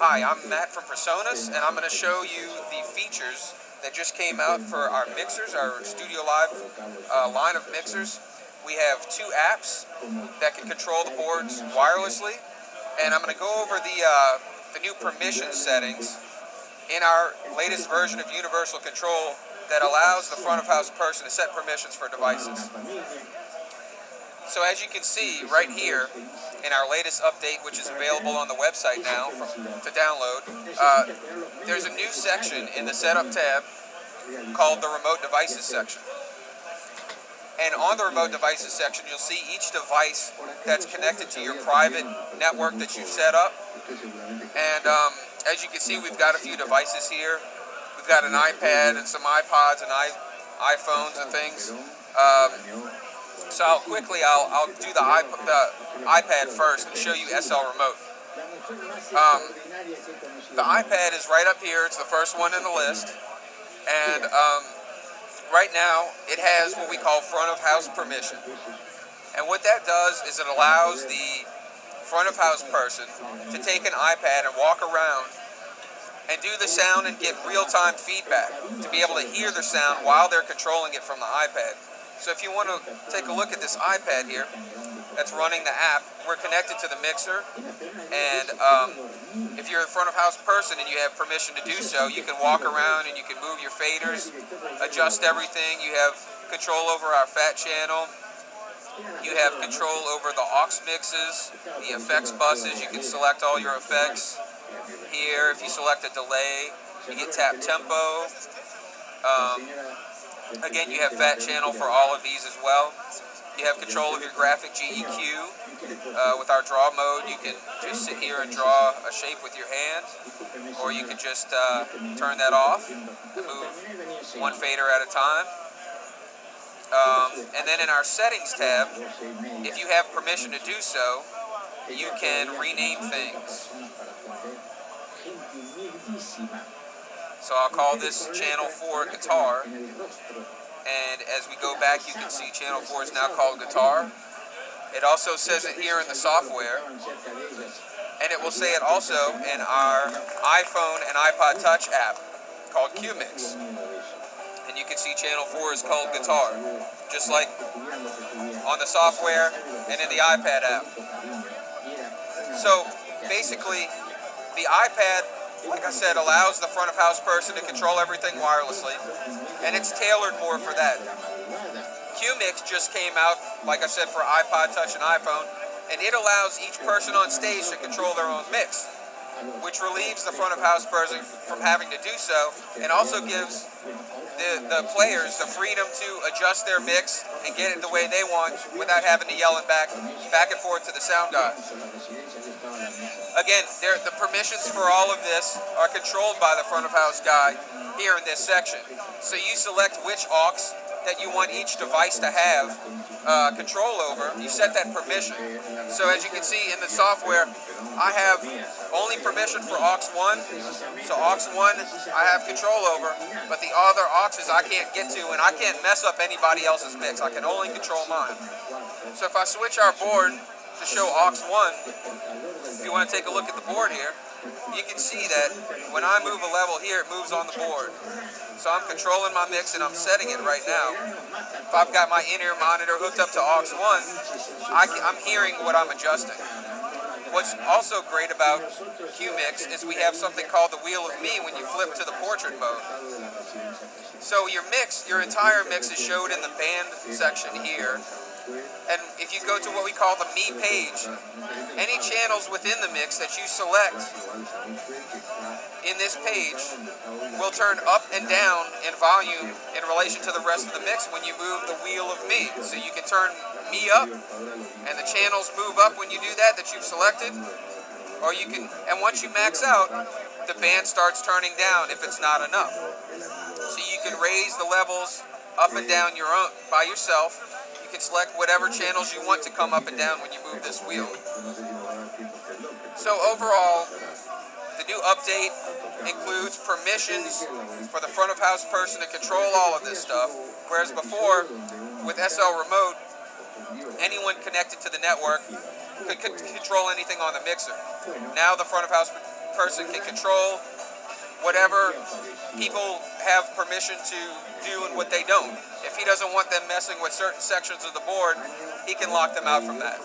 Hi, I'm Matt from PreSonus, and I'm going to show you the features that just came out for our mixers, our Studio Live uh, line of mixers. We have two apps that can control the boards wirelessly, and I'm going to go over the, uh, the new permission settings in our latest version of Universal Control that allows the front of house person to set permissions for devices. So as you can see right here in our latest update, which is available on the website now to download, uh, there's a new section in the setup tab called the remote devices section. And on the remote devices section, you'll see each device that's connected to your private network that you've set up. And um, as you can see, we've got a few devices here. We've got an iPad and some iPods and iPhones and things. Um, so I'll quickly, I'll, I'll do the, iP the iPad first and show you SL Remote. Um, the iPad is right up here. It's the first one in the list. And um, right now, it has what we call front of house permission. And what that does is it allows the front of house person to take an iPad and walk around and do the sound and get real-time feedback to be able to hear the sound while they're controlling it from the iPad. So if you want to take a look at this iPad here that's running the app, we're connected to the mixer. And um, if you're a front of house person and you have permission to do so, you can walk around and you can move your faders, adjust everything. You have control over our fat channel. You have control over the aux mixes, the effects buses. You can select all your effects. Here, if you select a delay, you get tap tempo. Um, Again, you have fat channel for all of these as well. You have control of your graphic GEQ. Uh, with our draw mode, you can just sit here and draw a shape with your hand, or you can just uh, turn that off and move one fader at a time. Um, and then in our settings tab, if you have permission to do so, you can rename things. So I'll call this channel 4 guitar. And as we go back, you can see channel 4 is now called guitar. It also says it here in the software. And it will say it also in our iPhone and iPod Touch app called QMix. And you can see channel 4 is called guitar, just like on the software and in the iPad app. So basically, the iPad like I said, allows the front of house person to control everything wirelessly, and it's tailored more for that. QMix just came out, like I said, for iPod Touch and iPhone, and it allows each person on stage to control their own mix, which relieves the front of house person from having to do so, and also gives the, the players the freedom to adjust their mix and get it the way they want without having to yell it back, back and forth to the sound guy. Again, the permissions for all of this are controlled by the front of house guy here in this section. So you select which aux that you want each device to have uh, control over. You set that permission. So as you can see in the software, I have only permission for aux 1. So aux 1 I have control over, but the other auxes I can't get to and I can't mess up anybody else's mix. I can only control mine. So if I switch our board to show aux 1, if you want to take a look at the board here, you can see that when I move a level here, it moves on the board. So I'm controlling my mix and I'm setting it right now. If I've got my in-ear monitor hooked up to aux 1, I am hearing what I'm adjusting. What's also great about QMix is we have something called the Wheel of Me when you flip to the portrait mode. So your mix, your entire mix is showed in the band section here, and if you go to what we call the Me page, any channels within the mix that you select in this page will turn up and down in volume in relation to the rest of the mix when you move the wheel of Me. So you can turn Me up, and the channels move up when you do that that you've selected, or you can, and once you max out, the band starts turning down if it's not enough. So you can raise the levels up and down your own by yourself you can select whatever channels you want to come up and down when you move this wheel. So overall, the new update includes permissions for the front of house person to control all of this stuff, whereas before, with SL Remote, anyone connected to the network could control anything on the mixer. Now the front of house person can control whatever people have permission to do and what they don't. If he doesn't want them messing with certain sections of the board, he can lock them out from that.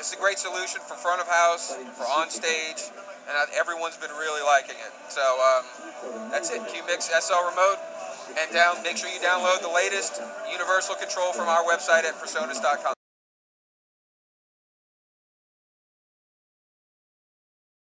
It's a great solution for front of house, for on stage, and everyone's been really liking it. So um, that's it, QMix SL Remote. And down, make sure you download the latest universal control from our website at presonus.com.